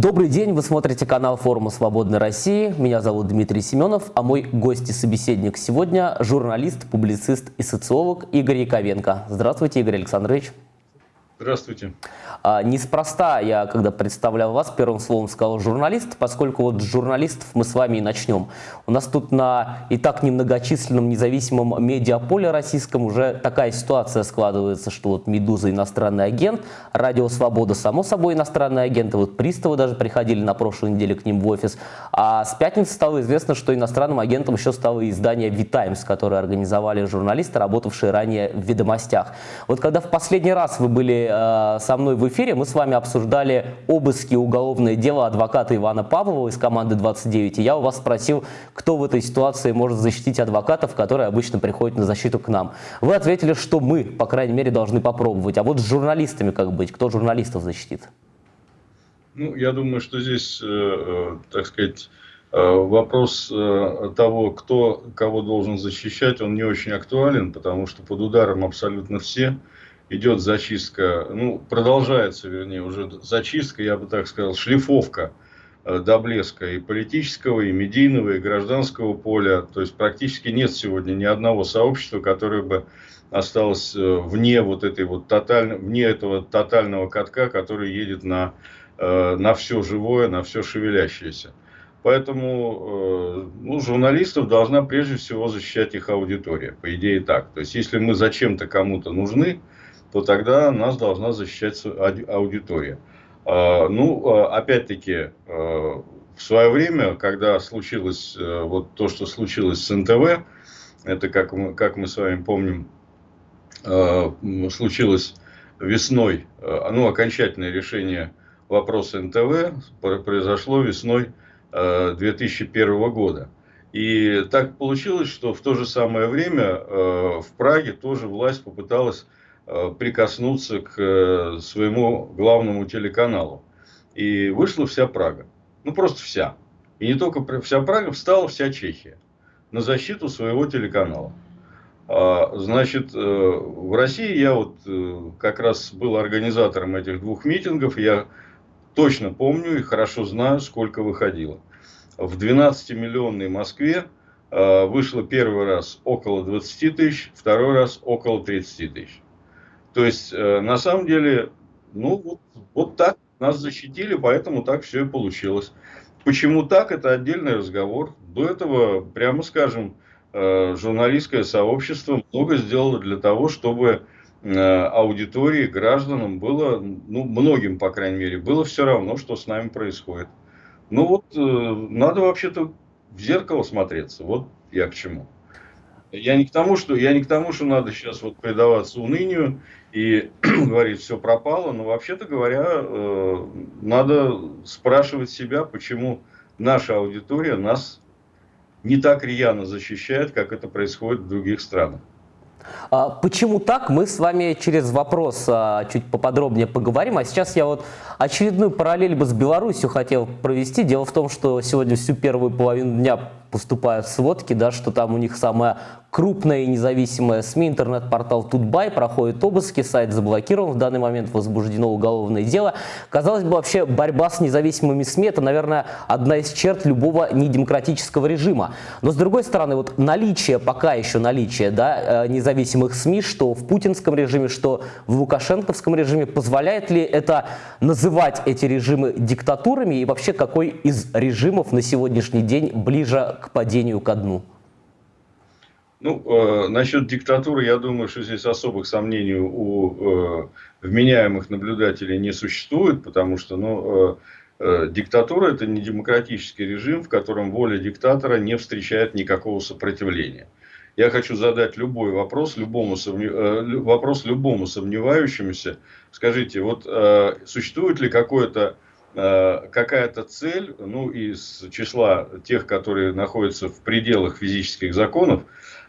Добрый день, вы смотрите канал форума «Свободной России». Меня зовут Дмитрий Семенов, а мой гость и собеседник сегодня – журналист, публицист и социолог Игорь Яковенко. Здравствуйте, Игорь Александрович. Здравствуйте. А, неспроста я, когда представлял вас, первым словом сказал журналист, поскольку вот с журналистов мы с вами и начнем. У нас тут на и так немногочисленном независимом медиаполе российском уже такая ситуация складывается, что вот «Медуза» иностранный агент, «Радио Свобода» само собой иностранный агент, и вот приставы даже приходили на прошлой неделе к ним в офис. А с пятницы стало известно, что иностранным агентом еще стало издание «Витаймс», которое организовали журналисты, работавшие ранее в «Ведомостях». Вот когда в последний раз вы были со мной в эфире мы с вами обсуждали обыски уголовное дело адвоката Ивана Павлова из команды 29. И я у вас спросил, кто в этой ситуации может защитить адвокатов, которые обычно приходят на защиту к нам. Вы ответили, что мы, по крайней мере, должны попробовать. А вот с журналистами как быть? Кто журналистов защитит? Ну, я думаю, что здесь, э, э, так сказать, э, вопрос того, кто кого должен защищать, он не очень актуален, потому что под ударом абсолютно все идет зачистка, ну, продолжается, вернее, уже зачистка, я бы так сказал, шлифовка э, до блеска и политического, и медийного, и гражданского поля. То есть, практически нет сегодня ни одного сообщества, которое бы осталось э, вне вот этой вот тотально, вне этого тотального катка, который едет на, э, на все живое, на все шевелящееся. Поэтому ну, журналистов должна прежде всего защищать их аудитория. По идее так. То есть, если мы зачем-то кому-то нужны, то тогда нас должна защищать аудитория. А, ну, а, опять-таки, а, в свое время, когда случилось э, вот то, что случилось с НТВ, это, как мы, как мы с вами помним, случилось весной, ну, окончательное решение вопроса НТВ произошло весной 2001 года. И так получилось, что в то же самое время в Праге тоже власть попыталась прикоснуться к э, своему главному телеканалу. И вышла вся Прага. Ну, просто вся. И не только вся Прага, встала вся Чехия на защиту своего телеканала. А, значит, э, в России я вот как раз был организатором этих двух митингов. Я точно помню и хорошо знаю, сколько выходило. В 12-миллионной Москве вышло первый раз около 20 тысяч, второй раз около 30 тысяч. То есть, э, на самом деле, ну, вот, вот так нас защитили, поэтому так все и получилось. Почему так, это отдельный разговор. До этого, прямо скажем, э, журналистское сообщество много сделало для того, чтобы э, аудитории, гражданам было, ну, многим, по крайней мере, было все равно, что с нами происходит. Ну вот, надо вообще-то в зеркало смотреться. Вот я к чему. Я не к тому, что, я не к тому, что надо сейчас вот предаваться унынию и говорить, все пропало, но вообще-то говоря, э, надо спрашивать себя, почему наша аудитория нас не так рьяно защищает, как это происходит в других странах. А почему так, мы с вами через вопрос а, чуть поподробнее поговорим. А сейчас я вот очередную параллель бы с Беларусью хотел провести. Дело в том, что сегодня всю первую половину дня поступают сводки, да, что там у них самая крупная и независимая СМИ, интернет-портал Тутбай, проходит обыски, сайт заблокирован, в данный момент возбуждено уголовное дело. Казалось бы, вообще борьба с независимыми СМИ – это, наверное, одна из черт любого недемократического режима. Но, с другой стороны, вот наличие, пока еще наличие да, э, независимых СМИ, что в путинском режиме, что в лукашенковском режиме, позволяет ли это называть эти режимы диктатурами и вообще какой из режимов на сегодняшний день ближе к падению ко дну? Ну, э, насчет диктатуры, я думаю, что здесь особых сомнений у э, вменяемых наблюдателей не существует, потому что, ну, э, э, диктатура это не демократический режим, в котором воля диктатора не встречает никакого сопротивления. Я хочу задать любой вопрос любому, э, вопрос любому сомневающемуся. Скажите, вот э, существует ли какое-то какая-то цель, ну, из числа тех, которые находятся в пределах физических законов,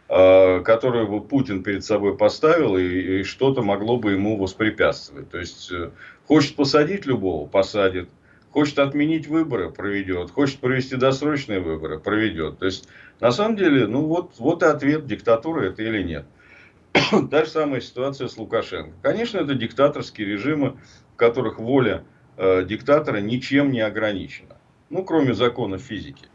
э, которую бы Путин перед собой поставил, и, и что-то могло бы ему воспрепятствовать. То есть, э, хочет посадить любого, посадит. Хочет отменить выборы, проведет. Хочет провести досрочные выборы, проведет. То есть, на самом деле, ну вот, вот и ответ, диктатура это или нет. Та же самая ситуация с Лукашенко. Конечно, это диктаторские режимы, в которых воля э, диктатора ничем не ограничена. Ну, кроме законов физики.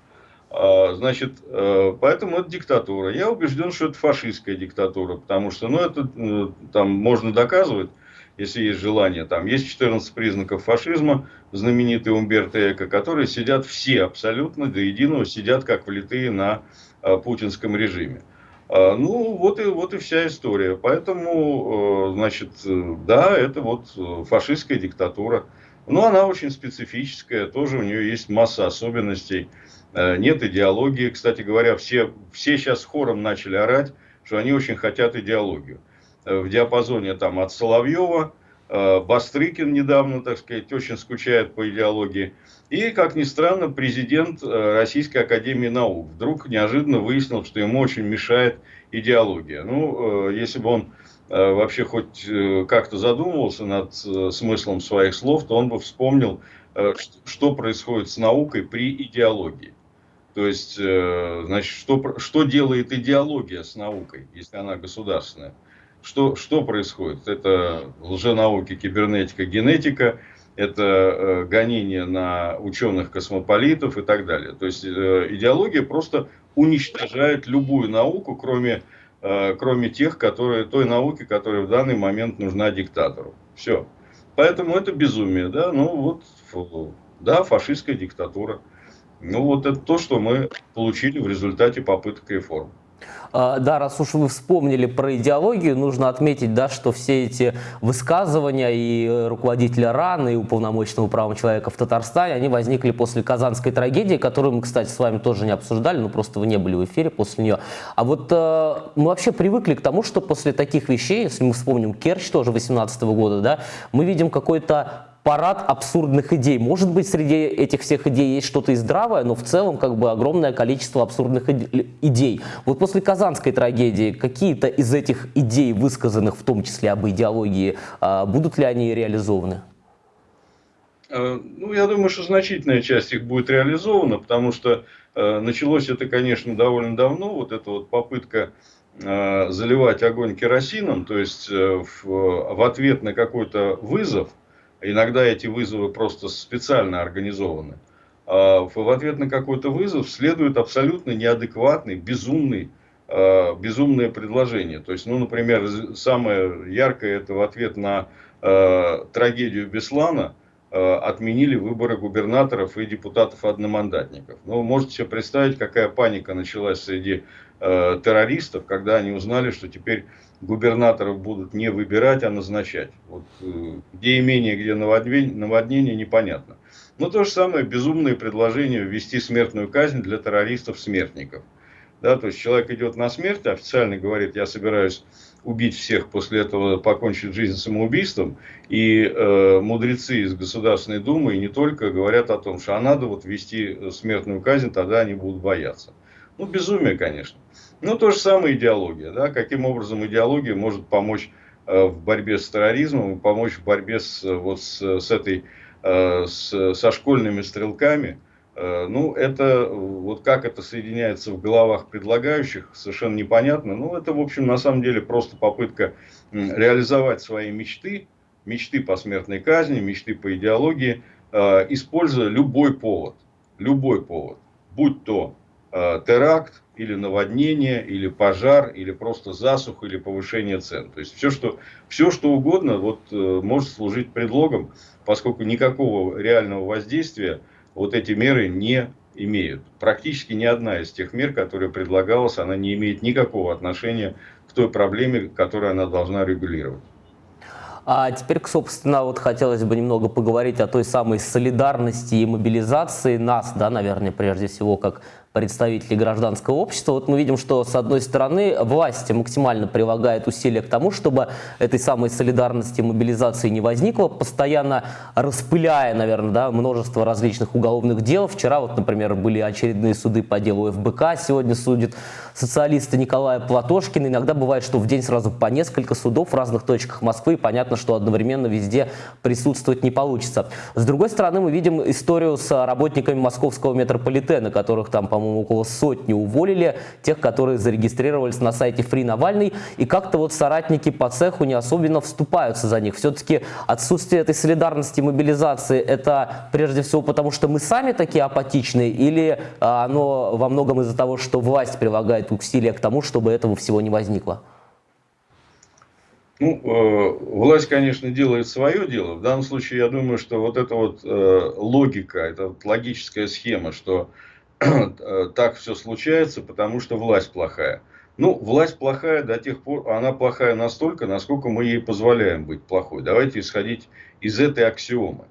А, значит, э, поэтому это диктатура. Я убежден, что это фашистская диктатура, потому что, ну, это э, там можно доказывать, если есть желание. Там есть 14 признаков фашизма, знаменитый Умберто Эко, которые сидят все абсолютно до единого, сидят как влитые на э, путинском режиме. А, ну, вот и, вот и вся история. Поэтому, значит, да, это вот фашистская диктатура. Но она очень специфическая, тоже у нее есть масса особенностей. Э, нет идеологии. Кстати говоря, все, все сейчас хором начали орать, что они очень хотят идеологию. Э, в диапазоне там от Соловьева, э, Бастрыкин недавно, так сказать, очень скучает по идеологии. И, как ни странно, президент Российской Академии Наук вдруг неожиданно выяснил, что ему очень мешает идеология. Ну, если бы он вообще хоть как-то задумывался над смыслом своих слов, то он бы вспомнил, что происходит с наукой при идеологии. То есть, э, значит, что, что делает идеология с наукой, если она государственная? Что, что происходит? Это лженауки, кибернетика, генетика, это э, гонение на ученых-космополитов и так далее. То есть, э, идеология просто уничтожает любую науку, кроме, кроме тех, которые, той науки, которая в данный момент нужна диктатору. Все. Поэтому это безумие, да, ну вот, да, фашистская диктатура. Ну, вот это то, что мы получили в результате попыток реформ. А, да, раз уж вы вспомнили про идеологию, нужно отметить, да, что все эти высказывания и руководителя РАН, и уполномоченного правом человека в Татарстане, они возникли после казанской трагедии, которую мы, кстати, с вами тоже не обсуждали, но просто вы не были в эфире после нее. А вот э, мы вообще привыкли к тому, что после таких вещей, если мы вспомним Керчь тоже 18 -го года, да, мы видим какой-то парад абсурдных идей. Может быть, среди этих всех идей есть что-то и здравое, но в целом как бы огромное количество абсурдных идей. Вот после Казанской трагедии какие-то из этих идей, высказанных в том числе об идеологии, а, будут ли они реализованы? Э, ну, я думаю, что значительная часть их будет реализована, потому что э, началось это, конечно, довольно давно, вот эта вот попытка э, заливать огонь керосином, то есть в, в ответ на какой-то вызов, Иногда эти вызовы просто специально организованы. А в ответ на какой-то вызов следует абсолютно неадекватный, безумный, а, безумное предложение. То есть, ну, например, самое яркое это в ответ на э, трагедию Беслана отменили выборы губернаторов и депутатов-одномандатников. Ну, можете себе представить, какая паника началась среди э, террористов, когда они узнали, что теперь губернаторов будут не выбирать, а назначать. Вот, э, где имение, где наводнение, наводнение, непонятно. Но то же самое безумное предложение ввести смертную казнь для террористов-смертников. Да, то есть человек идет на смерть, официально говорит, я собираюсь убить всех, после этого покончить жизнь самоубийством. И э, мудрецы из Государственной Думы и не только говорят о том, что а надо вот ввести смертную казнь, тогда они будут бояться. Ну, безумие, конечно. Ну, то же самое идеология. Да? Каким образом идеология может помочь э, в борьбе с терроризмом, помочь в борьбе с, вот с, с этой, э, с, со школьными стрелками. Э, ну, это, вот как это соединяется в головах предлагающих, совершенно непонятно. Ну, это, в общем, на самом деле просто попытка реализовать свои мечты, мечты по смертной казни, мечты по идеологии, используя любой повод. Любой повод. Будь то теракт, или наводнение, или пожар, или просто засуха, или повышение цен. То есть все, что, все, что угодно вот, э, может служить предлогом, поскольку никакого реального воздействия вот эти меры не имеют. Практически ни одна из тех мер, которая предлагалась, она не имеет никакого отношения к той проблеме, которую она должна регулировать. А теперь, собственно, вот хотелось бы немного поговорить о той самой солидарности и мобилизации нас, да, наверное, прежде всего, как представителей гражданского общества. Вот мы видим, что, с одной стороны, власть максимально прилагает усилия к тому, чтобы этой самой солидарности и мобилизации не возникло, постоянно распыляя, наверное, да, множество различных уголовных дел. Вчера, вот, например, были очередные суды по делу ФБК, сегодня судит социалиста Николая Платошкина. Иногда бывает, что в день сразу по несколько судов в разных точках Москвы, и понятно, что одновременно везде присутствовать не получится. С другой стороны, мы видим историю с работниками московского метрополитена, которых там, по-моему, по-моему, около сотни уволили, тех, которые зарегистрировались на сайте Free Навальный, и как-то вот соратники по цеху не особенно вступаются за них. Все-таки отсутствие этой солидарности, мобилизации, это прежде всего потому, что мы сами такие апатичные, или а, оно во многом из-за того, что власть прилагает усилия к тому, чтобы этого всего не возникло? Ну, э, власть, конечно, делает свое дело. В данном случае, я думаю, что вот эта вот э, логика, эта вот логическая схема, что так все случается, потому что власть плохая. Ну, власть плохая до тех пор, она плохая настолько, насколько мы ей позволяем быть плохой. Давайте исходить из этой аксиомы,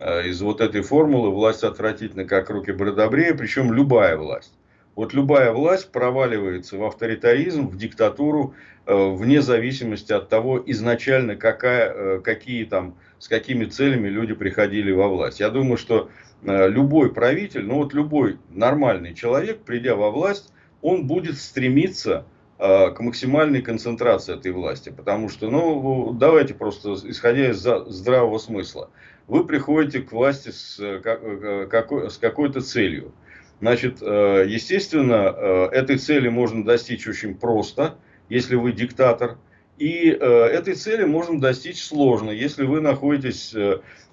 э, из вот этой формулы «власть отвратительна, как руки бродобрея», причем любая власть. Вот любая власть проваливается в авторитаризм, в диктатуру, э, вне зависимости от того, изначально какая, э, какие там, с какими целями люди приходили во власть. Я думаю, что э, любой правитель, ну вот любой нормальный человек, придя во власть, он будет стремиться к максимальной концентрации этой власти. Потому что, ну, давайте просто, исходя из здравого смысла, вы приходите к власти с, какой, с какой-то целью. Значит, э, естественно, э, этой цели можно достичь очень просто, если вы диктатор. И э, этой цели можно достичь сложно, если вы находитесь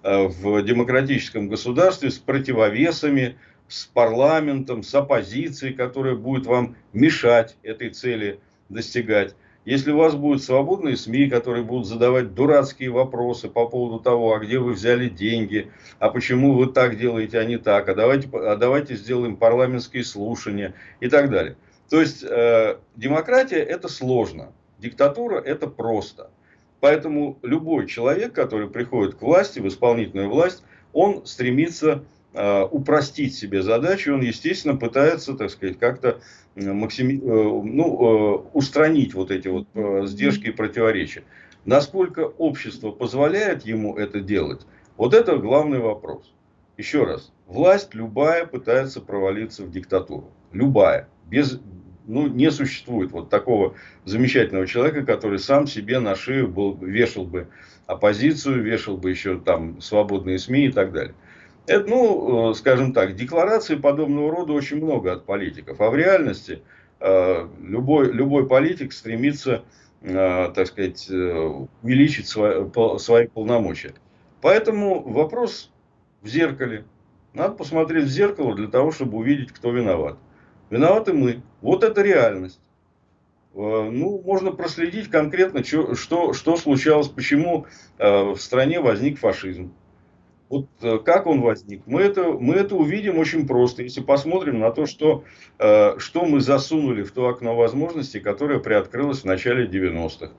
в демократическом государстве с противовесами, с парламентом, с оппозицией, которая будет вам мешать этой цели достигать. Если у вас будут свободные СМИ, которые будут задавать дурацкие вопросы по поводу того, а где вы взяли деньги, а почему вы так делаете, а не так, а давайте, а давайте сделаем парламентские слушания и так далее. То есть э, демократия это сложно, диктатура это просто. Поэтому любой человек, который приходит к власти, в исполнительную власть, он стремится э, упростить себе задачу, он, естественно, пытается, так сказать, как-то максими... Э, ну, э, устранить вот эти вот э, сдержки и противоречия. Насколько общество позволяет ему это делать, вот это главный вопрос. Еще раз, власть любая пытается провалиться в диктатуру. Любая. Без, ну, не существует вот такого замечательного человека, который сам себе на шею был, вешал бы оппозицию, вешал бы еще там свободные СМИ и так далее. Это, ну, э, скажем так, деклараций подобного рода очень много от политиков. А в реальности э, любой, любой политик стремится, э, так сказать, увеличить свои, свои полномочия. Поэтому вопрос в зеркале. Надо посмотреть в зеркало для того, чтобы увидеть, кто виноват. Виноваты мы. Вот это реальность. Ну, можно проследить конкретно, что, что, что случалось, почему в стране возник фашизм. Вот э, как он возник? Мы это, мы это увидим очень просто, если посмотрим на то, что, э, что мы засунули в то окно возможностей, которое приоткрылось в начале 90-х.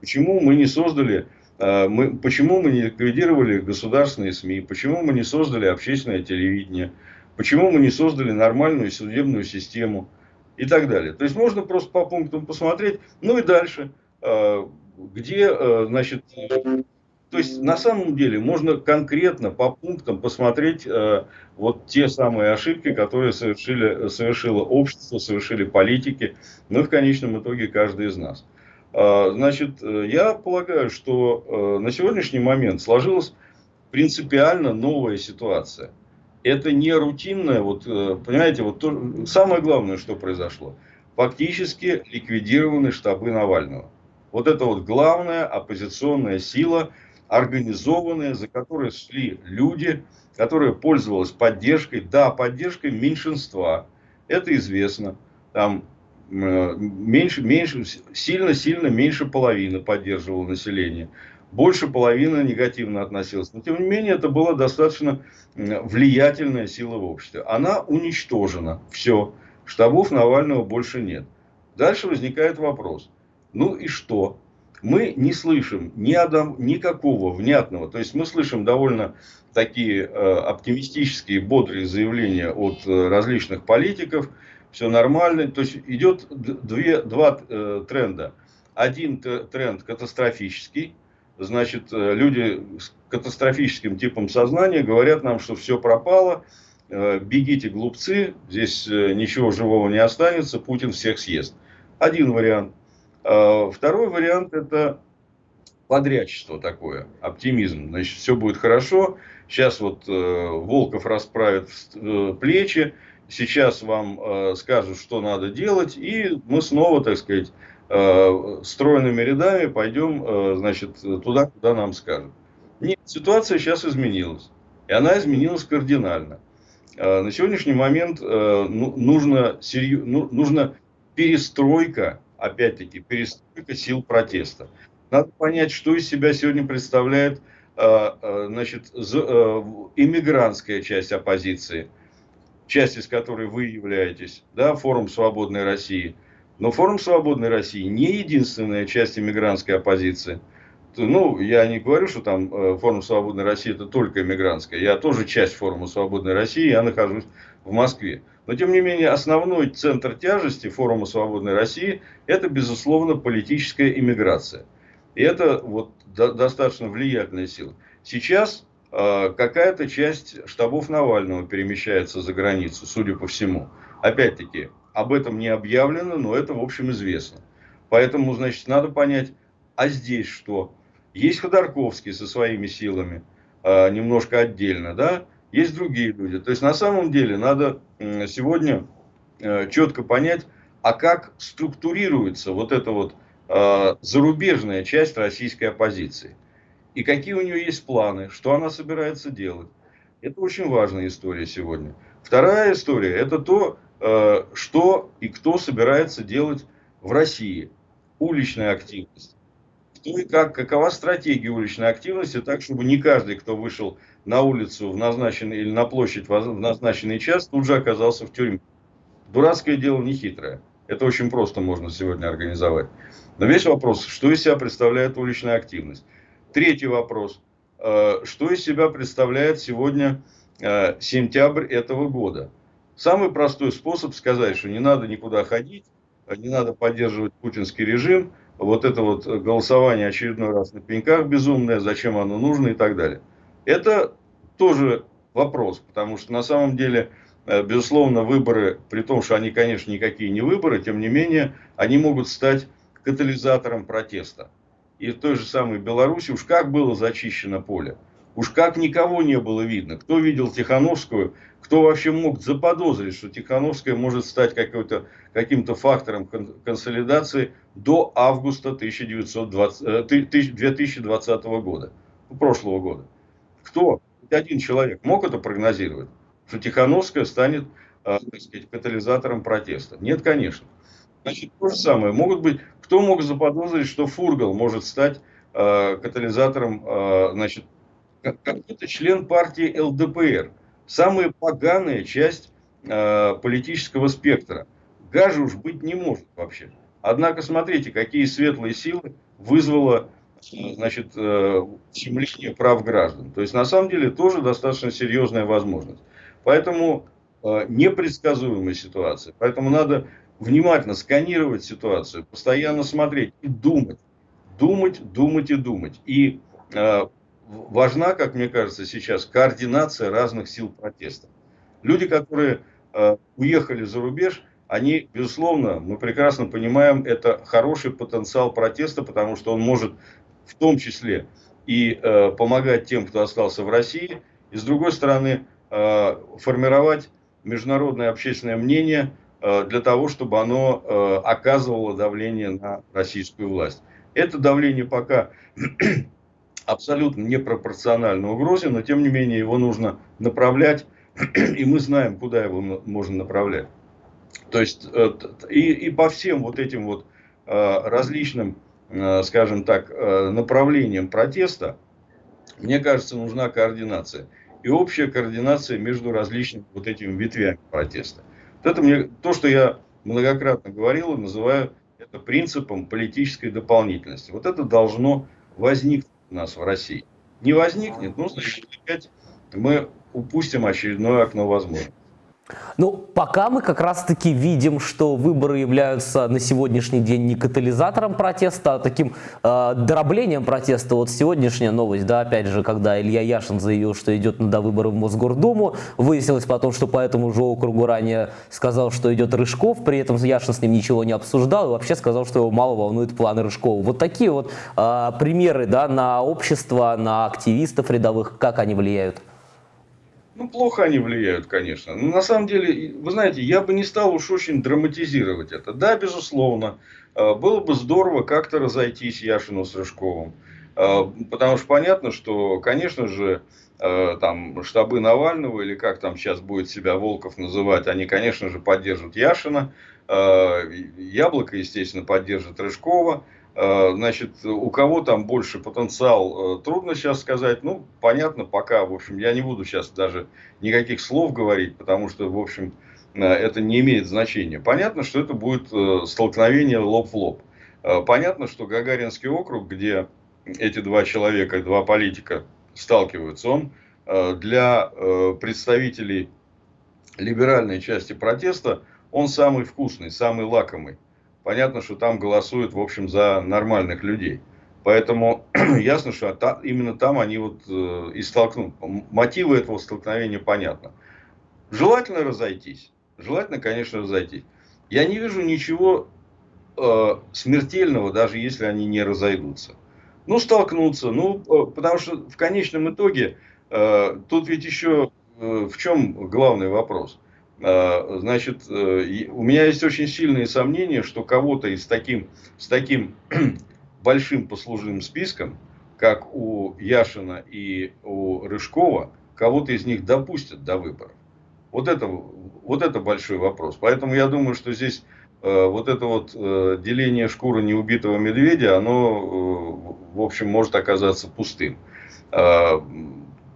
Почему мы не создали, э, мы, почему мы не ликвидировали государственные СМИ, почему мы не создали общественное телевидение, почему мы не создали нормальную судебную систему и так далее. То есть можно просто по пунктам посмотреть, ну и дальше, где, значит, то есть на самом деле можно конкретно по пунктам посмотреть э, вот те самые ошибки, которые совершили, совершило общество, совершили политики, ну и в конечном итоге каждый из нас. Э, значит, э, я полагаю, что э, на сегодняшний момент сложилась принципиально новая ситуация. Это не рутинная, вот, э, понимаете, вот то, самое главное, что произошло. Фактически ликвидированы штабы Навального. Вот это вот главная оппозиционная сила – организованные, за которые шли люди, которые пользовались поддержкой, да, поддержкой меньшинства, это известно, там э, меньше, меньше, сильно-сильно меньше половины поддерживало население, больше половины негативно относилась. Но тем не менее это была достаточно влиятельная сила в обществе. Она уничтожена, все, штабов Навального больше нет. Дальше возникает вопрос, ну и что? мы не слышим ни одном, никакого внятного, то есть мы слышим довольно такие э, оптимистические, бодрые заявления от э, различных политиков, все нормально, то есть идет две, два э, тренда. Один тренд катастрофический, значит, э, люди с катастрофическим типом сознания говорят нам, что все пропало, э, бегите глупцы, здесь э, ничего живого не останется, Путин всех съест. Один вариант – а, второй вариант это подрядчество такое, оптимизм. Значит, все будет хорошо. Сейчас вот Волков расправит плечи, сейчас вам скажут, что надо делать, и мы снова, так сказать, э, стройными рядами пойдем, э, значит, туда, куда нам скажут. Нет, ситуация сейчас изменилась. И она изменилась кардинально. Э, на сегодняшний момент э, ну, нужно, серью, ну, нужно перестройка, опять-таки, перестройка сил протеста. Надо понять, что из себя сегодня представляет значит, иммигрантская часть оппозиции, часть из которой вы являетесь, да, форум «Свободной России». Но форум «Свободной России» не единственная часть иммигрантской оппозиции – ну, я не говорю, что там э, форум Свободной России это только иммигрантская. Я тоже часть форума Свободной России, я нахожусь в Москве. Но, тем не менее, основной центр тяжести форума Свободной России – это, безусловно, политическая иммиграция. И это вот до, достаточно влиятельная сила. Сейчас э, какая-то часть штабов Навального перемещается за границу, судя по всему. Опять-таки, об этом не объявлено, но это, в общем, известно. Поэтому, значит, надо понять, а здесь что? Есть Ходорковский со своими силами, а, немножко отдельно, да, есть другие люди. То есть на самом деле надо сегодня э, четко понять, а как структурируется вот эта вот а, зарубежная часть российской оппозиции. И какие у нее есть планы, что она собирается делать. Это очень важная история сегодня. Вторая история – это то, что и кто собирается делать в России. Уличная активность. Ну и как, какова стратегия уличной активности, так, чтобы не каждый, кто вышел на улицу в назначенный или на площадь в назначенный час, тут же оказался в тюрьме. Дурацкое дело не хитрое. Это очень просто можно сегодня организовать. Но весь вопрос, что из себя представляет уличная активность. Третий вопрос. Э, что из себя представляет сегодня э, сентябрь этого года? Самый простой способ сказать, что не надо никуда ходить, не надо поддерживать путинский режим – вот это вот голосование очередной раз на пеньках безумное, зачем оно нужно и так далее. Это тоже вопрос, потому что на самом деле, э, безусловно, выборы, при том, что они, конечно, никакие не выборы, тем не менее, они могут стать катализатором протеста. И в той же самой Беларуси уж как было зачищено поле, уж как никого не было видно. Кто видел Тихановскую, кто вообще мог заподозрить, что Тихановская может стать каким-то фактором консолидации до августа 1920, 2020 э, года, прошлого года. Кто? Один человек мог это прогнозировать, что Тихановская станет э, так сказать, катализатором протеста? Нет, конечно. Значит, то же самое. Могут быть, кто мог заподозрить, что Фургал может стать э, катализатором, э, какой-то член партии ЛДПР, самая поганая часть э, политического спектра. Гажи уж быть не может вообще. Однако смотрите, какие светлые силы вызвало значит, ущемление прав граждан. То есть на самом деле тоже достаточно серьезная возможность. Поэтому э, непредсказуемая ситуация. Поэтому надо внимательно сканировать ситуацию, постоянно смотреть и думать. Думать, думать и думать. И э, важна, как мне кажется, сейчас координация разных сил протеста. Люди, которые э, уехали за рубеж, они, безусловно, мы прекрасно понимаем, это хороший потенциал протеста, потому что он может в том числе и э, помогать тем, кто остался в России, и с другой стороны э, формировать международное общественное мнение э, для того, чтобы оно э, оказывало давление на российскую власть. Это давление пока абсолютно непропорционально угрозе, но тем не менее его нужно направлять, и мы знаем, куда его можно направлять. То есть э, и, и по всем вот этим вот э, различным, э, скажем так, направлениям протеста, мне кажется, нужна координация. И общая координация между различными вот этими ветвями протеста. Это мне, то, что я многократно говорил, называю это принципом политической дополнительности. Вот это должно возникнуть нас в России. Не возникнет, ну, значит, опять мы упустим очередное окно возможностей. Ну, пока мы как раз-таки видим, что выборы являются на сегодняшний день не катализатором протеста, а таким э, дроблением протеста. Вот сегодняшняя новость, да, опять же, когда Илья Яшин заявил, что идет на выборы в Мосгордуму, выяснилось потом, что по этому же округу ранее сказал, что идет Рыжков, при этом Яшин с ним ничего не обсуждал и вообще сказал, что его мало волнует планы Рыжкова. Вот такие вот э, примеры, да, на общество, на активистов рядовых, как они влияют? Ну, плохо они влияют, конечно. Но на самом деле, вы знаете, я бы не стал уж очень драматизировать это. Да, безусловно, э, было бы здорово как-то разойтись Яшину с Рыжковым. Э, потому что понятно, что, конечно же, э, там штабы Навального, или как там сейчас будет себя Волков называть, они, конечно же, поддержат Яшина. Яблоко, естественно, поддержит Рыжкова. Э, значит, у кого там больше потенциал, э, трудно сейчас сказать. Ну, понятно, пока, в общем, я не буду сейчас даже никаких слов говорить, потому что, в общем, э, это не имеет значения. Понятно, что это будет столкновение лоб в лоб. Понятно, что Гагаринский округ, где эти два человека, два политика сталкиваются, он для представителей либеральной части протеста, он самый вкусный, самый лакомый понятно, что там голосуют, в общем, за нормальных людей. Поэтому ясно, что та, именно там они вот э, и столкнут. Мотивы этого столкновения понятно. Желательно разойтись. Желательно, конечно, разойтись. Я не вижу ничего э, смертельного, даже если они не разойдутся. Ну, столкнуться. Ну, э, потому что в конечном итоге э, тут ведь еще э, в чем главный вопрос – значит, э, у меня есть очень сильные сомнения, что кого-то из таким, с таким большим послужным списком, как у Яшина и у Рыжкова, кого-то из них допустят до выборов. Вот это, вот это большой вопрос. Поэтому я думаю, что здесь э, вот это вот э, деление шкуры неубитого медведя, оно, в общем, может оказаться пустым. Э,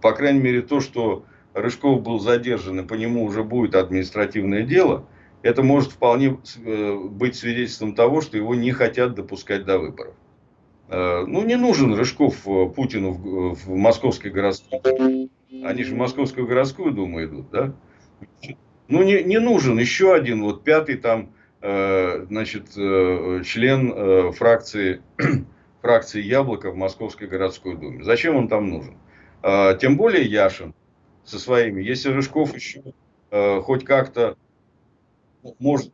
по крайней мере, то, что Рыжков был задержан, и по нему уже будет административное дело, это может вполне э, быть свидетельством того, что его не хотят допускать до выборов. Э, ну, не нужен Рыжков э, Путину в, в Московской городской. Они же в Московскую городскую думу идут, да? Ну, не, не нужен еще один, вот пятый там, значит, член фракции, фракции Яблоко в Московской городской думе. Зачем он там нужен? Тем более Яшин со своими. Если Рыжков еще э, хоть как-то может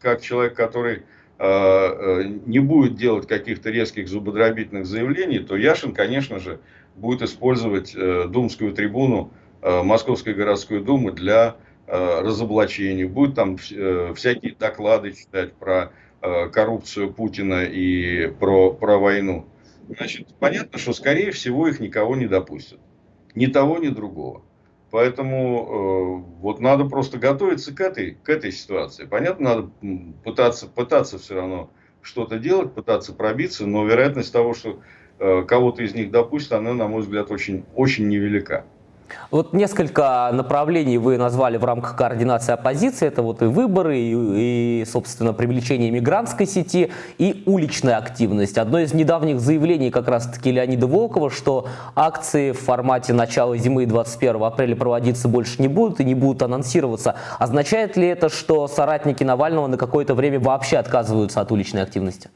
как человек, который э, э, не будет делать каких-то резких зубодробительных заявлений, то Яшин, конечно же, будет использовать э, думскую трибуну э, Московской городской думы для э, разоблачения. Будет там э, всякие доклады читать про коррупцию Путина и про, про войну. Значит, понятно, что, скорее всего, их никого не допустят ни того, ни другого. Поэтому э, вот надо просто готовиться к этой, к этой ситуации. Понятно, надо пытаться, пытаться все равно что-то делать, пытаться пробиться, но вероятность того, что э, кого-то из них допустят, она, на мой взгляд, очень, очень невелика. Вот несколько направлений вы назвали в рамках координации оппозиции. Это вот и выборы, и, и собственно, привлечение мигрантской сети, и уличная активность. Одно из недавних заявлений как раз-таки Леонида Волкова, что акции в формате начала зимы 21 апреля проводиться больше не будут и не будут анонсироваться. Означает ли это, что соратники Навального на какое-то время вообще отказываются от уличной активности?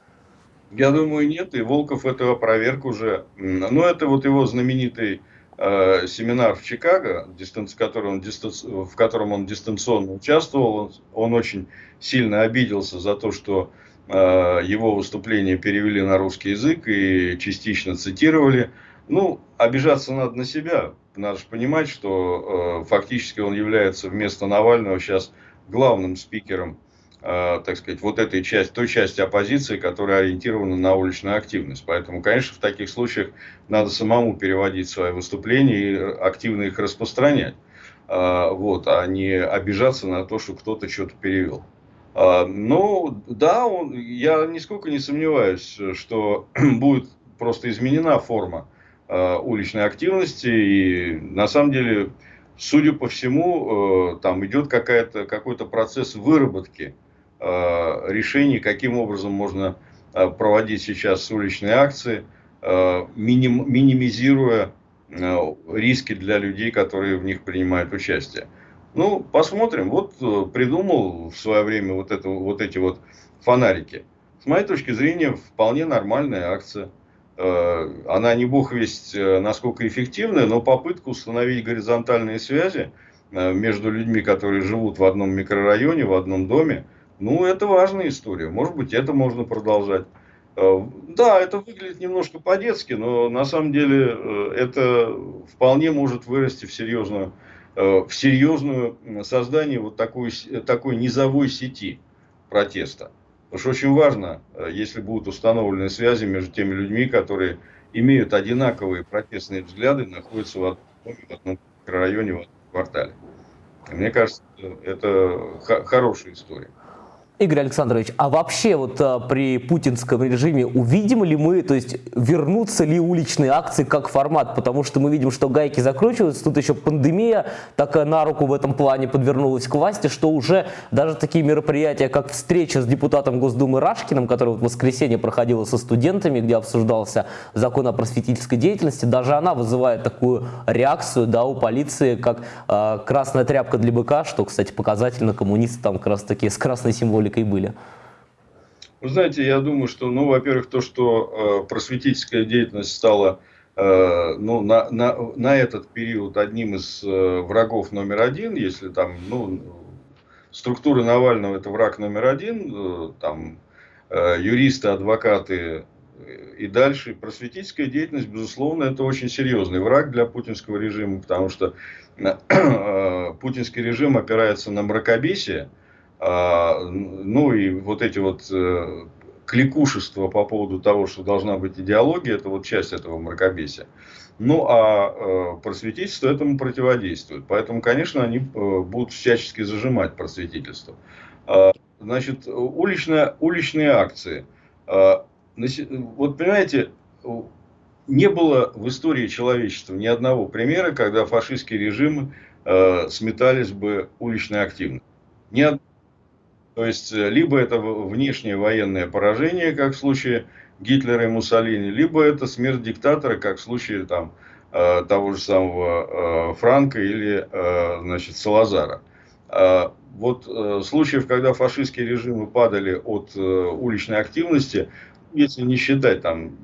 Я думаю, нет, и Волков этого проверку уже. Но это вот его знаменитый Э, семинар в Чикаго, дистанц, который он, дистанц, в котором он дистанционно участвовал. Он, он очень сильно обиделся за то, что э, его выступление перевели на русский язык и частично цитировали. Ну, обижаться надо на себя. Надо же понимать, что э, фактически он является вместо Навального сейчас главным спикером так сказать, вот этой части, той части оппозиции, которая ориентирована на уличную активность. Поэтому, конечно, в таких случаях надо самому переводить свои выступления и активно их распространять. Э, вот, а не обижаться на то, что кто-то что-то перевел. Э, ну, да, он, я нисколько не сомневаюсь, что будет просто изменена форма уличной активности. И на самом деле, судя по всему, там идет какой-то процесс выработки Э, решений, каким образом можно э, проводить сейчас уличные акции, э, миним, минимизируя риски для людей, которые в них принимают участие. Ну, посмотрим. Вот придумал в свое время вот, это, вот эти вот фонарики. С моей точки зрения, вполне нормальная акция. Она не бог весть, насколько эффективная, но попытка установить горизонтальные связи между людьми, которые живут в одном микрорайоне, в одном доме, ну, это важная история. Может быть, это можно продолжать. Э, да, это выглядит немножко по-детски, но на самом деле э, это вполне может вырасти в серьезную, э, в серьезную создание вот такой, такой низовой сети протеста. Потому что очень важно, если будут установлены связи между теми людьми, которые имеют одинаковые протестные взгляды, находятся в одном районе, в одном квартале. Мне кажется, это хорошая история. Игорь Александрович, а вообще вот а, при путинском режиме увидим ли мы, то есть вернутся ли уличные акции как формат? Потому что мы видим, что гайки закручиваются, тут еще пандемия такая на руку в этом плане подвернулась к власти, что уже даже такие мероприятия, как встреча с депутатом Госдумы Рашкиным, которая вот в воскресенье проходила со студентами, где обсуждался закон о просветительской деятельности, даже она вызывает такую реакцию да, у полиции, как э, красная тряпка для быка, что, кстати, показательно коммунисты там как раз таки с красной символикой и были? Вы знаете, я думаю, что, ну, во-первых, то, что э, просветительская деятельность стала э, ну, на, на, на этот период одним из э, врагов номер один, если там, ну, структура Навального это враг номер один, э, там э, юристы, адвокаты и дальше. Просветительская деятельность, безусловно, это очень серьезный враг для путинского режима, потому что э, путинский режим опирается на мракобесие, ну и вот эти вот э, кликушества по поводу того, что должна быть идеология, это вот часть этого мракобесия. Ну, а э, просветительство этому противодействует. Поэтому, конечно, они э, будут всячески зажимать просветительство. А, значит, уличная, уличные акции. А, вот понимаете, не было в истории человечества ни одного примера, когда фашистские режимы сметались бы уличной активностью. Ни, то есть, э, либо это внешнее военное поражение, как в случае Гитлера и Муссолини, либо это смерть диктатора, как в случае там, э, того же самого э, Франка или значит, Салазара. Вот случаев, когда фашистские режимы падали от уличной активности, если не считать там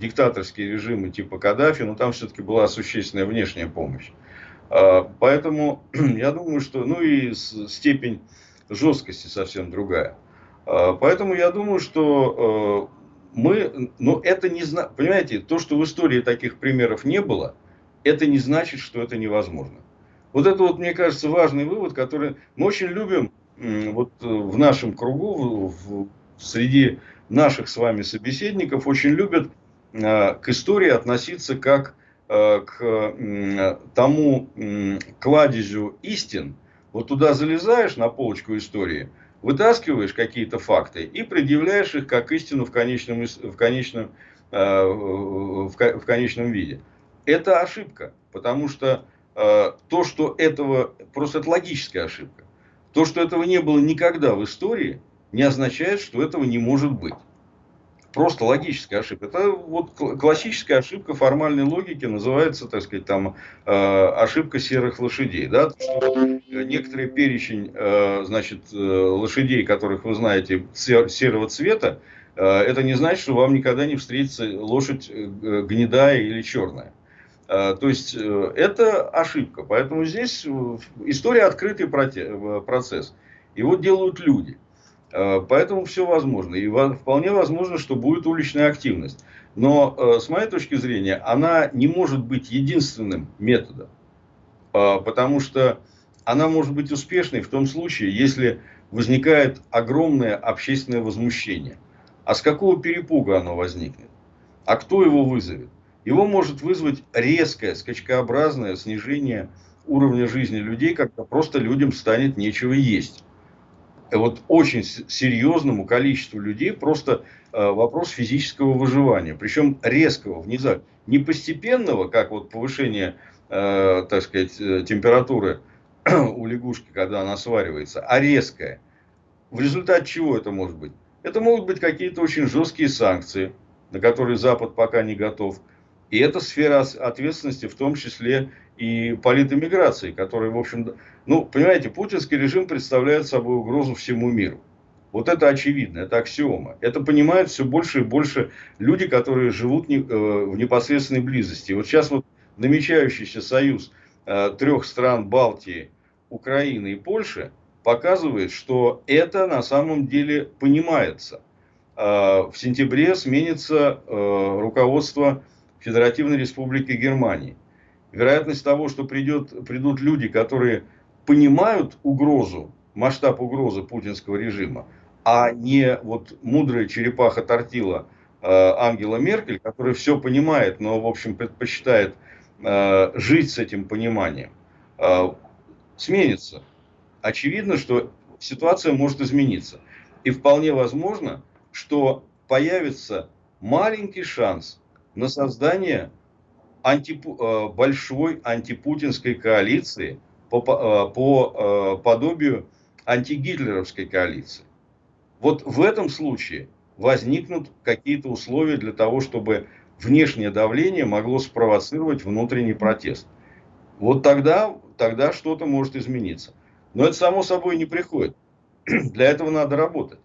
диктаторские режимы типа Каддафи, но там все-таки была существенная внешняя помощь. Поэтому я думаю, что ну и степень жесткости совсем другая. А, поэтому я думаю, что э, мы, но это не знаю, понимаете, то, что в истории таких примеров не было, это не значит, что это невозможно. Вот это вот, мне кажется, важный вывод, который мы очень любим вот э, в нашем кругу, в, среди наших с вами собеседников, очень любят э, к истории относиться как к тому кладезю истин, вот туда залезаешь на полочку истории, вытаскиваешь какие-то факты и предъявляешь их как истину в конечном, в конечном, э, в, конечном виде. Это ошибка, потому что э, то, что этого, просто это логическая ошибка. То, что этого не было никогда в истории, не означает, что этого не может быть просто логическая ошибка. Это вот классическая ошибка формальной логики называется, так сказать, там э, ошибка серых лошадей. Да? Что некоторый перечень, э, значит, э, лошадей, которых вы знаете серого цвета, это не значит, что вам никогда не встретится лошадь гнедая или черная. То есть это ошибка. Поэтому здесь история открытый процесс. Его делают люди. Э, поэтому все возможно. И вполне возможно, что будет уличная активность. Но э, с моей точки зрения, она не может быть единственным методом. Э, потому что она может быть успешной в том случае, если возникает огромное общественное возмущение. А с какого перепуга оно возникнет? А кто его вызовет? Его может вызвать резкое, скачкообразное снижение уровня жизни людей, когда просто людям станет нечего есть вот очень серьезному количеству людей просто э, вопрос физического выживания. Причем резкого, внезапно. Не постепенного, как вот повышение, э, так сказать, э, температуры у лягушки, когда она сваривается, а резкое. В результате чего это может быть? Это могут быть какие-то очень жесткие санкции, на которые Запад пока не готов. И это сфера ответственности, в том числе и политэмиграции, которая, в общем, ну, понимаете, путинский режим представляет собой угрозу всему миру. Вот это очевидно, это аксиома. Это понимают все больше и больше люди, которые живут э, в непосредственной близости. Вот сейчас вот намечающийся союз э, трех стран Балтии, Украины и Польши показывает, что это на самом деле понимается. в сентябре сменится руководство Федеративной Республики Германии. Вероятность того, что придет, придут люди, которые понимают угрозу, масштаб угрозы путинского режима, а не вот мудрая черепаха тортила э, Ангела Меркель, которая все понимает, но, в общем, предпочитает э, жить с этим пониманием, э, сменится. Очевидно, что ситуация может измениться. И вполне возможно, что появится маленький шанс на создание антипу, э, большой антипутинской коалиции по, э, по э, подобию антигитлеровской коалиции. Вот в этом случае возникнут какие-то условия для того, чтобы внешнее давление могло спровоцировать внутренний протест. Вот тогда, тогда что-то может измениться. Но это само собой не приходит. Для этого надо работать.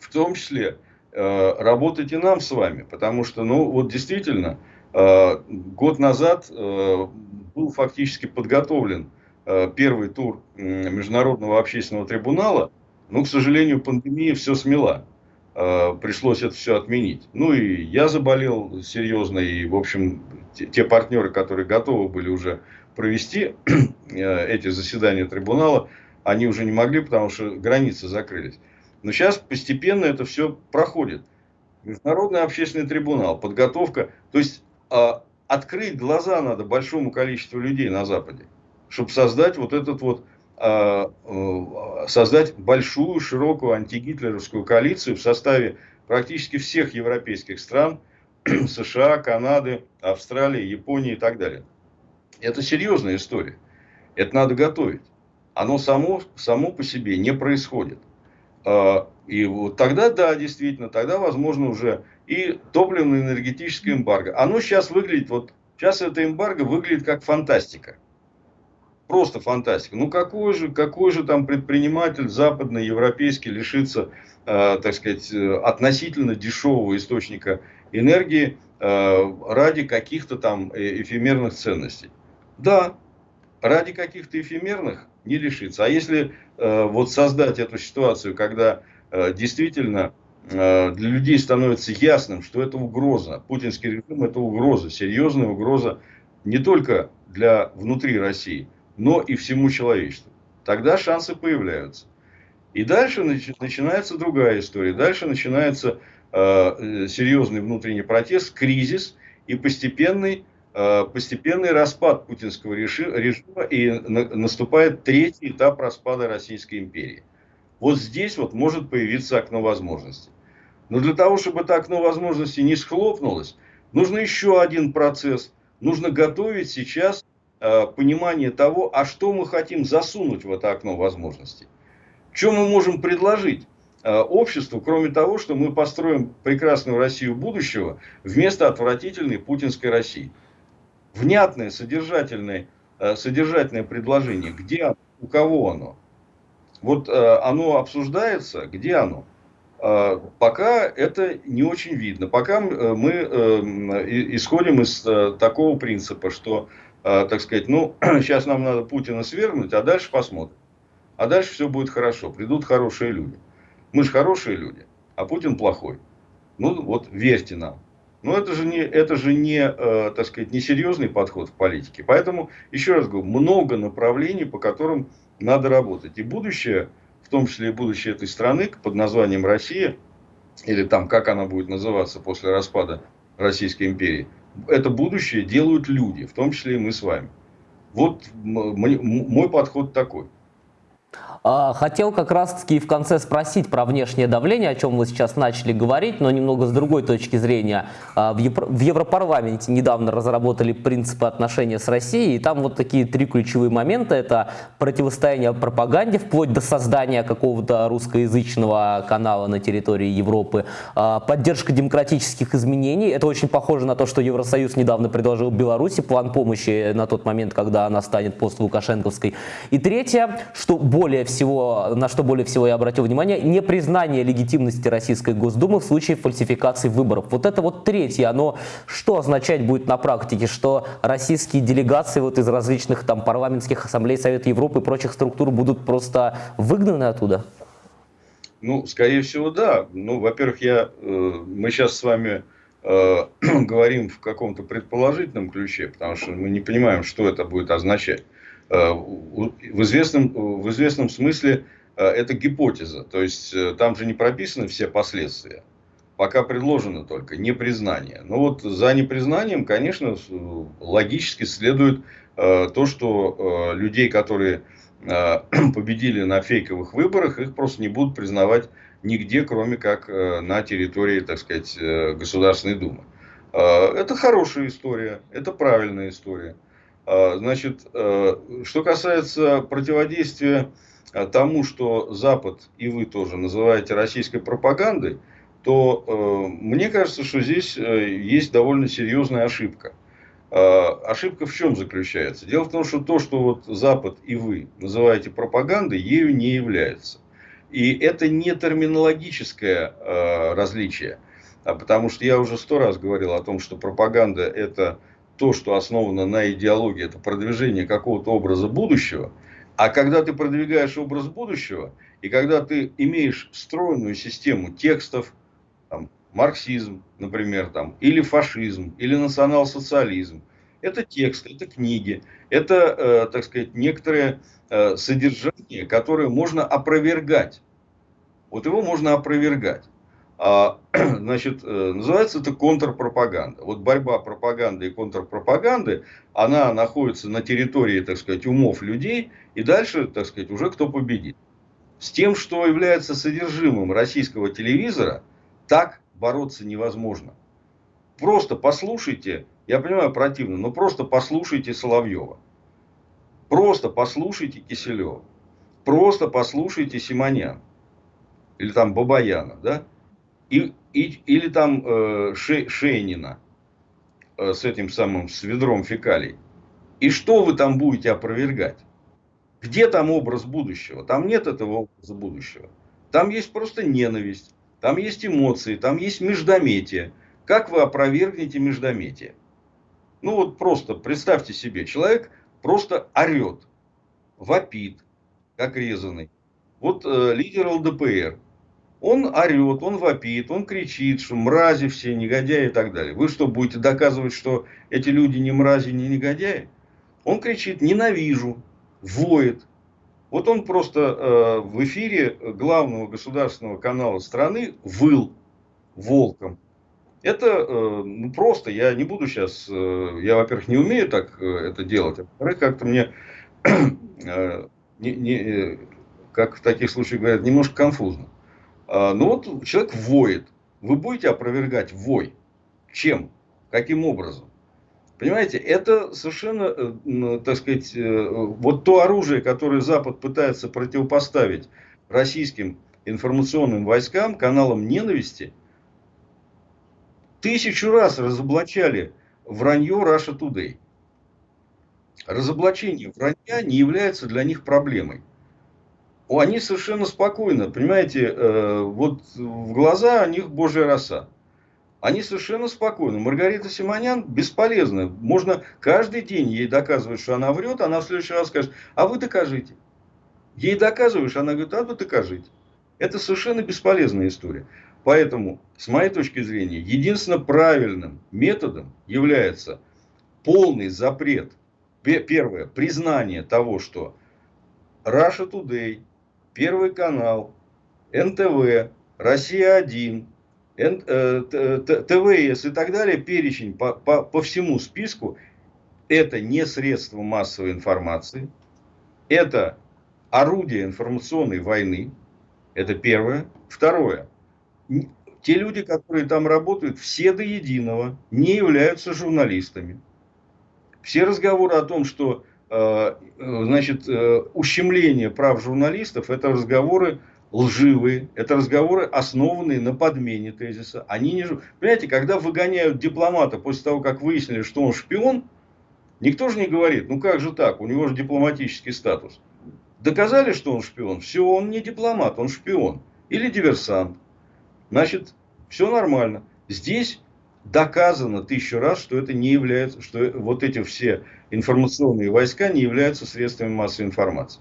В том числе э, работать и нам с вами. Потому что, ну, вот действительно, э, год назад э, был фактически подготовлен э, первый тур э, Международного общественного трибунала, ну, к сожалению, пандемия все смела. Э, пришлось это все отменить. Ну, и я заболел серьезно, и, в общем, те, партнеры, которые готовы были уже провести э, эти заседания трибунала, они уже не могли, потому что границы закрылись. Но сейчас постепенно это все проходит. Международный общественный трибунал, подготовка. То есть, э, открыть глаза надо большому количеству людей на Западе, чтобы создать вот этот вот Э, э, создать большую, широкую антигитлеровскую коалицию в составе практически всех европейских стран, США, Канады, Австралии, Японии и так далее. Это серьезная история. Это надо готовить. Оно само, само по себе не происходит. Э, и вот тогда, да, действительно, тогда возможно уже и топливно-энергетическое эмбарго. Оно сейчас выглядит, вот сейчас это эмбарго выглядит как фантастика просто фантастика. Ну какой же, какой же там предприниматель западный, европейский лишится, э, так сказать, э, относительно дешевого источника энергии э, ради каких-то там э, эфемерных ценностей? Да, ради каких-то эфемерных не лишится. А если э, вот создать эту ситуацию, когда э, действительно для людей становится ясным, что это угроза, путинский режим это угроза, серьезная угроза не только для внутри России, но и всему человечеству. Тогда шансы появляются. И дальше начинается другая история. Дальше начинается э, серьезный внутренний протест, кризис и постепенный, э, постепенный распад путинского режима. И на, наступает третий этап распада Российской империи. Вот здесь вот может появиться окно возможностей. Но для того, чтобы это окно возможностей не схлопнулось, нужно еще один процесс. Нужно готовить сейчас Э, понимание того, а что мы хотим засунуть в это окно возможностей. Что мы можем предложить э, обществу, кроме того, что мы построим прекрасную Россию будущего вместо отвратительной путинской России. Внятное, содержательное, э, содержательное предложение. Где оно? У кого оно? Вот оно обсуждается, где оно? Пока это не очень видно. Пока мы исходим из такого принципа, что э, так сказать, ну, сейчас нам надо Путина свергнуть, а дальше посмотрим. А дальше все будет хорошо, придут хорошие люди. Мы же хорошие люди, а Путин плохой. Ну, вот верьте нам. Но это же не, это же не, э, так сказать, не серьезный подход в политике. Поэтому, еще раз говорю, много направлений, по которым надо работать. И будущее, в том числе и будущее этой страны под названием Россия, или там, как она будет называться после распада Российской империи, это будущее делают люди, в том числе и мы с вами. Вот мой подход такой. А, хотел как раз-таки в конце спросить про внешнее давление, о чем мы сейчас начали говорить, но немного с другой точки зрения. А, в Европарламенте недавно разработали принципы отношения с Россией, и там вот такие три ключевые момента. Это противостояние пропаганде, вплоть до создания какого-то русскоязычного канала на территории Европы, а, поддержка демократических изменений. Это очень похоже на то, что Евросоюз недавно предложил Беларуси план помощи на тот момент, когда она станет пост-лукашенковской. И третье, что более всего, на что более всего я обратил внимание, непризнание легитимности Российской Госдумы в случае фальсификации выборов. Вот это вот третье, оно что означать будет на практике, что российские делегации вот из различных там парламентских ассамблей Совета Европы и прочих структур будут просто выгнаны оттуда? Ну, скорее всего, да. Ну, во-первых, я, э, мы сейчас с вами э, говорим в каком-то предположительном ключе, потому что мы не понимаем, что это будет означать. Э, в, известном, в известном смысле э, это гипотеза. То есть, э, там же не прописаны все последствия. Пока предложено только непризнание. Но вот за непризнанием, конечно, логически следует то, что людей, которые победили на фейковых выборах, их просто не будут признавать нигде, кроме как на территории, так сказать, Государственной Думы. Это хорошая история, это правильная история. Значит, что касается противодействия тому, что Запад и вы тоже называете российской пропагандой, то мне кажется, что здесь есть довольно серьезная ошибка. А, ошибка в чем заключается? Дело в том, что то, что вот Запад и вы называете пропагандой, ею не является. И это не терминологическое э, различие, а потому что я уже сто раз говорил о том, что пропаганда это то, что основано на идеологии, это продвижение какого-то образа будущего. А когда ты продвигаешь образ будущего, и когда ты имеешь встроенную систему текстов, там, марксизм, например, там, или фашизм, или национал-социализм. Это тексты, это книги, это, э, так сказать, некоторые э, содержание, которое можно опровергать. Вот его можно опровергать. А, значит, э, называется это контрпропаганда. Вот борьба пропаганды и контрпропаганды, она находится на территории, так сказать, умов людей, и дальше, так сказать, уже кто победит. С тем, что является содержимым российского телевизора, так бороться невозможно. Просто послушайте, я понимаю, противно, но просто послушайте Соловьева. Просто послушайте Киселева. Просто послушайте Симонян. Или там Бабаяна, да? И, и, или там э, Ше, Шейнина э, с этим самым, с ведром фекалий. И что вы там будете опровергать? Где там образ будущего? Там нет этого образа будущего. Там есть просто ненависть. Там есть эмоции, там есть междометие. Как вы опровергнете междометие? Ну вот просто представьте себе, человек просто орет, вопит, как резанный. Вот э, лидер ЛДПР, он орет, он вопит, он кричит, что мрази все, негодяи и так далее. Вы что, будете доказывать, что эти люди не мрази, не негодяи? Он кричит, ненавижу, воет, вот он просто э, в эфире главного государственного канала страны выл волком. Это э, ну, просто, я не буду сейчас, э, я, во-первых, не умею так э, это делать, а во-вторых, как-то мне, э, не, не, э, как в таких случаях говорят, немножко конфузно. Э, ну вот человек воет, вы будете опровергать вой. Чем? Каким образом? Понимаете, это совершенно, э, так сказать, э, вот то оружие, которое Запад пытается противопоставить российским информационным войскам, каналам ненависти, тысячу раз разоблачали вранье Russia Today. Разоблачение вранья не является для них проблемой. Они совершенно спокойно, понимаете, э, вот в глаза у них божья роса. Они совершенно спокойны. Маргарита Симонян бесполезна. Можно каждый день ей доказывать, что она врет, она в следующий раз скажет, а вы докажите. Ей доказываешь, она говорит, а вы докажите. Это совершенно бесполезная история. Поэтому, с моей точки зрения, единственно правильным методом является полный запрет. Первое, признание того, что Russia Today, Первый канал, НТВ, Россия-1, Э, ТВС и так далее, перечень по, по, по всему списку, это не средство массовой информации, это орудие информационной войны, это первое. Второе, те люди, которые там работают, все до единого не являются журналистами. Все разговоры о том, что значит, э, ущемление прав журналистов, это разговоры лживые, это разговоры, основанные на подмене тезиса. Они не... Понимаете, когда выгоняют дипломата после того, как выяснили, что он шпион, никто же не говорит, ну как же так, у него же дипломатический статус. Доказали, что он шпион, все, он не дипломат, он шпион. Или диверсант. Значит, все нормально. Здесь доказано тысячу раз, что это не является, что вот эти все информационные войска не являются средствами массовой информации.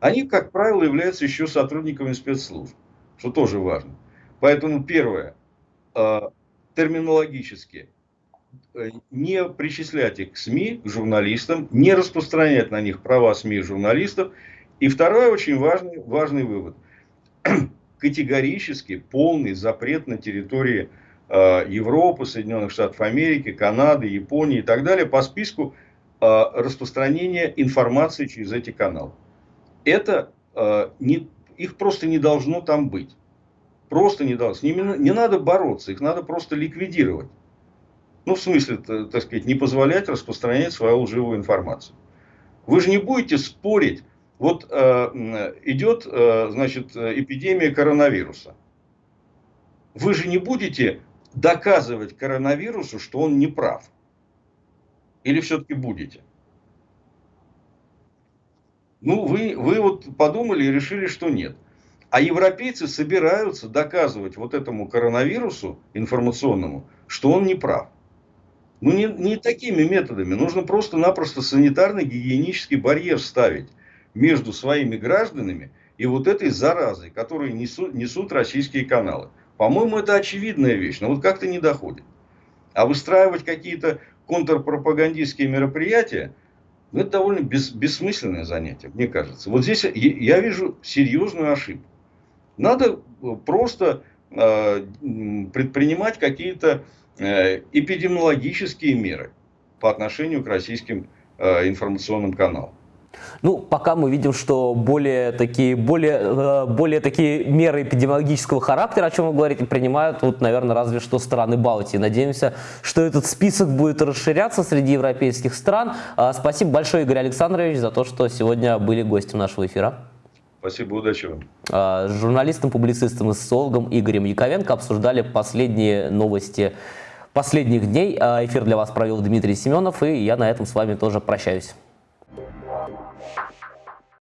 Они, как правило, являются еще сотрудниками спецслужб. что тоже важно. Поэтому первое, э, терминологически, э, не причислять их к СМИ, к журналистам, не распространять на них права СМИ и журналистов. И второй очень важный, важный вывод. Категорически полный запрет на территории Европы, Соединенных Штатов Америки, Канады, Японии и так далее по списку распространения информации через эти каналы. Это не, их просто не должно там быть. Просто не дал. С ними не надо бороться, их надо просто ликвидировать. Ну, в смысле, так сказать, не позволять распространять свою лживую информацию. Вы же не будете спорить. Вот э, идет, э, значит, эпидемия коронавируса. Вы же не будете доказывать коронавирусу, что он не прав. Или все-таки будете? Ну, вы, вы вот подумали и решили, что нет. А европейцы собираются доказывать вот этому коронавирусу информационному, что он не прав. Ну, не, не такими методами. Нужно просто-напросто санитарно-гигиенический барьер ставить между своими гражданами и вот этой заразой, которую несут, несут российские каналы. По-моему, это очевидная вещь, но вот как-то не доходит. А выстраивать какие-то контрпропагандистские мероприятия, ну, это довольно бес, бессмысленное занятие, мне кажется. Вот здесь я вижу серьезную ошибку. Надо э, просто э, предпринимать какие-то э, эпидемиологические меры по отношению к российским информационным каналам. Ну, пока мы видим, что более такие, более, более такие меры эпидемиологического характера, о чем вы говорите, принимают, вот, наверное, разве что страны Балтии. Надеемся, что этот список будет расширяться среди европейских стран. Спасибо большое, Игорь Александрович, за то, что сегодня были гостем нашего эфира. Спасибо, удачи вам. А, с журналистом, публицистом и социологом Игорем Яковенко обсуждали последние новости последних дней. А, эфир для вас провел Дмитрий Семенов, и я на этом с вами тоже прощаюсь.